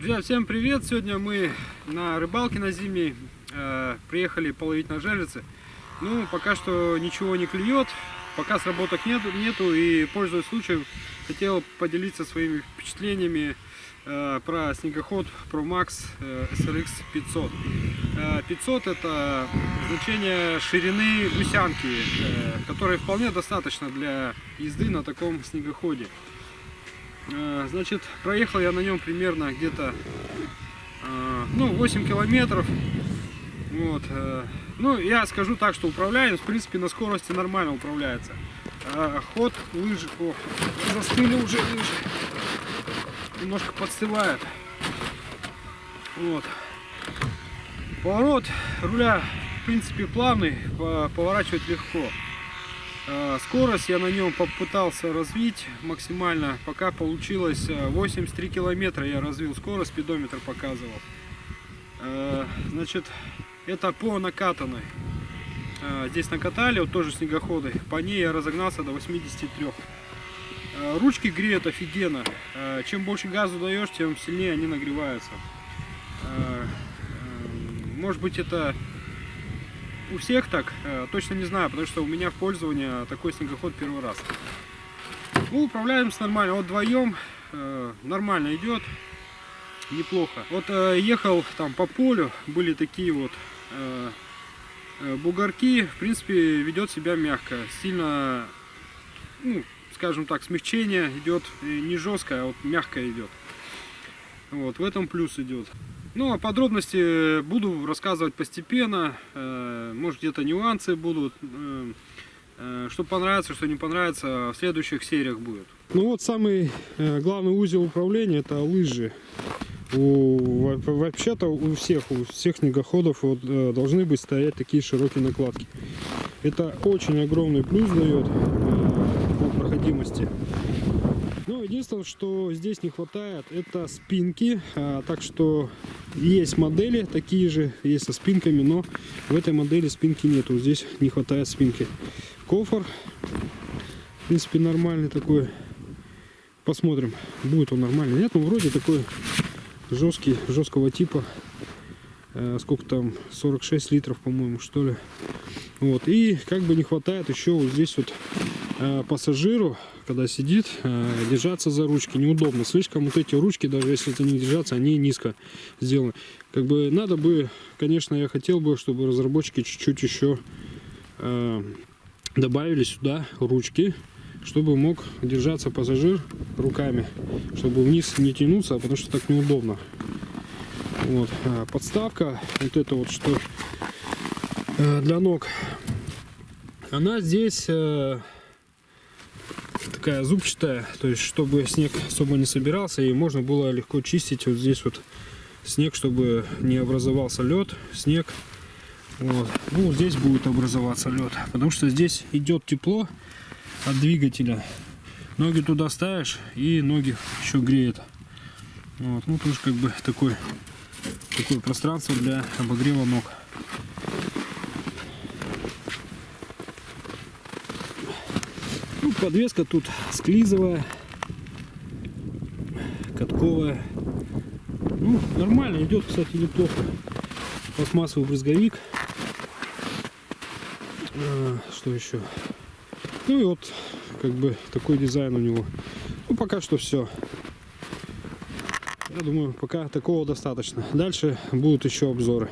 Друзья, всем привет! Сегодня мы на рыбалке на зимней э, приехали половить на жерлице. Ну, пока что ничего не клюет, пока сработок нет, нету и, пользуясь случаем, хотел поделиться своими впечатлениями э, про снегоход Pro Max э, SRX 500. Э, 500 это значение ширины гусянки, э, которой вполне достаточно для езды на таком снегоходе. Э, Значит, проехал я на нем примерно где-то э, ну, 8 километров. Вот. э, Ну, я скажу так, что управляем, в принципе, на скорости нормально управляется. А Ход лыжи, о, застыли уже лыжи. Немножко подстывает. Вот. Поворот руля, в принципе, плавный, по- поворачивать легко. Э, Скорость я на нем попытался развить максимально, пока получилось э, 83 километра я развил скорость, спидометр показывал. Э, Значит, это по накатанной. Э, Здесь накатали, вот тоже снегоходы, по ней я разогнался до 83. Э, Ручки греют офигенно. Э, Чем больше газу даешь, тем сильнее они нагреваются. Э, э, Может быть это у всех так, э, точно не знаю, потому что у меня в пользовании такой снегоход первый раз. Ну, управляемся нормально, вот вдвоем э, нормально идет, неплохо. Вот э, ехал там по полю, были такие вот бугорки, в принципе, ведет себя мягко, сильно, ну, скажем так, смягчение идет не жесткое, а вот мягко идет. Вот, в этом плюс идет. Ну, а подробности буду рассказывать постепенно. э, Может, где-то нюансы будут. э, э, Что понравится, что не понравится, в следующих сериях будет. Ну вот самый э, главный узел управления это лыжи. Вообще-то у всех, у всех снегоходов вот, э, должны быть стоять такие широкие накладки. Это очень огромный плюс дает э, по проходимости. Ну, единственное, что здесь не хватает, это спинки. А, так что есть модели такие же, есть со спинками, но в этой модели спинки нету. Здесь не хватает спинки. Кофр, в принципе, нормальный такой. Посмотрим, будет он нормальный. Нет, ну вроде такой жесткий, жесткого типа. Э, сколько там, 46 литров, по-моему, что ли. Вот, и как бы не хватает еще вот здесь вот пассажиру, когда сидит, э, держаться за ручки неудобно. Слишком вот эти ручки, даже если это не держаться, они низко сделаны. Как бы надо бы, конечно, я хотел бы, чтобы разработчики чуть-чуть еще э, добавили сюда ручки, чтобы мог держаться пассажир руками, чтобы вниз не тянуться, потому что так неудобно. Вот. Подставка, вот это вот что э, для ног, она здесь э, такая зубчатая, то есть чтобы снег особо не собирался и можно было легко чистить вот здесь вот снег, чтобы не образовался лед, снег. Вот. Ну, здесь будет образоваться лед, потому что здесь идет тепло от двигателя. Ноги туда ставишь и ноги еще греет. Вот. Ну, тоже как бы такой, такое пространство для обогрева ног. Ну, подвеска тут склизовая, катковая. Ну, нормально идет, кстати, неплохо. Пластмассовый брызговик. А, Что еще? Ну и вот, как бы, такой дизайн у него. Ну, пока что все. Я думаю, пока такого достаточно. Дальше будут еще обзоры.